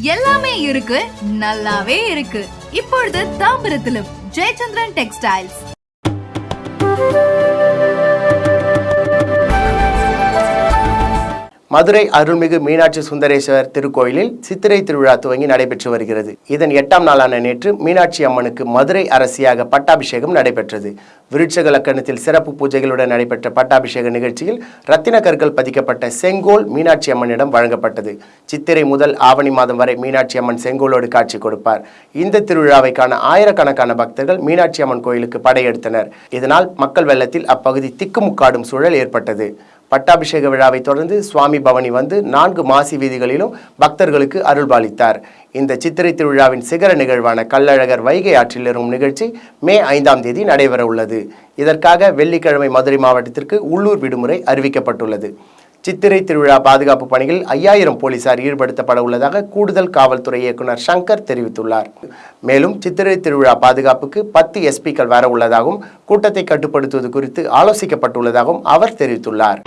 எல்லாமே இருக்கு நல்லாவே இருக்கு. இப்பொழுது தாம்பரத்திலும் ஜெயச்சந்திரன் டெக்ஸ்டைல்ஸ். மதுரை அருள்மிகு மீனாட்சி சுந்தரேஸ்வரர் திருக்கோயிலில் சித்திரை திருவிழா துவங்கி நடைபெற்று வருகிறது. இதன் எட்டாம் நாளான நேற்று மீனாட்சி அம்மனுக்கு மதுரை அரசியாக பட்டாபிஷேகம் நடைபெற்றது. விருட்சக லக்கணத்தில் சிறப்பு பூஜைகளுடன் நடைபெற்ற பட்டாபிஷேக நிகழ்ச்சியில் ரத்தின கற்கள் பதிக்கப்பட்ட செங்கோல் மீனாட்சி அம்மனிடம் வழங்கப்பட்டது. சித்திரை முதல் ஆவணி மாதம் வரை மீனாட்சி அம்மன் செங்கோலோடு காட்சி கொடுப்பார். இந்த திருவிழாவை காண ஆயிரக்கணக்கான பக்தர்கள் மீனாட்சி அம்மன் கோயிலுக்கு படையெடுத்தனர். இதனால் மக்கள் வெள்ளத்தில் அப்பகுதி திக்குமுக்காடும் சூழல் ஏற்பட்டது. பட்டாபிஷேக விழாவை தொடர்ந்து சுவாமி பவனி வந்து நான்கு மாசி வீதிகளிலும் பக்தர்களுக்கு அருள்பாலித்தார். இந்த சித்திரை திருவிழாவின் சிகர நிகழ்வான கள்ளழகர் வைகை ஆற்றில் இறங்கும் நிகழ்ச்சி மே ஐந்தாம் தேதி நடைபெற உள்ளது இதற்காக வெள்ளிக்கிழமை மதுரை மாவட்டத்திற்கு உள்ளூர் விடுமுறை அறிவிக்கப்பட்டுள்ளது. சித்திரை திருவிழா பாதுகாப்பு பணியில் ஐயாயிரம் போலீசார் ஈடுபடுத்தப்பட உள்ளதாக கூடுதல் காவல்துறை இயக்குனர் சங்கர் தெரிவித்துள்ளார். மேலும் சித்திரை திருவிழா பாதுகாப்புக்கு பத்து எஸ்பிக்கள் வர உள்ளதாகவும் கூட்டத்தை கட்டுப்படுத்துவது குறித்து ஆலோசிக்கப்பட்டுள்ளதாகவும் அவர் தெரிவித்துள்ளார்.